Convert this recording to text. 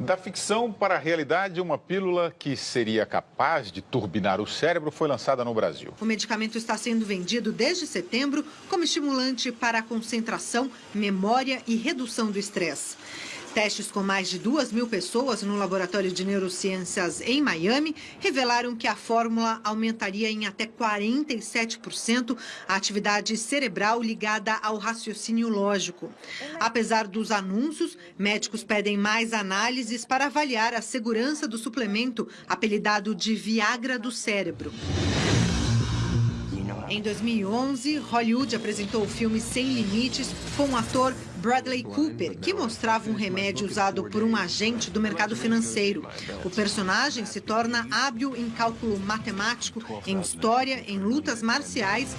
Da ficção para a realidade, uma pílula que seria capaz de turbinar o cérebro foi lançada no Brasil. O medicamento está sendo vendido desde setembro como estimulante para a concentração, memória e redução do estresse. Testes com mais de duas mil pessoas no Laboratório de Neurociências em Miami revelaram que a fórmula aumentaria em até 47% a atividade cerebral ligada ao raciocínio lógico. Apesar dos anúncios, médicos pedem mais análises para avaliar a segurança do suplemento, apelidado de Viagra do cérebro. Em 2011, Hollywood apresentou o filme Sem Limites com o ator Bradley Cooper, que mostrava um remédio usado por um agente do mercado financeiro. O personagem se torna hábil em cálculo matemático, em história, em lutas marciais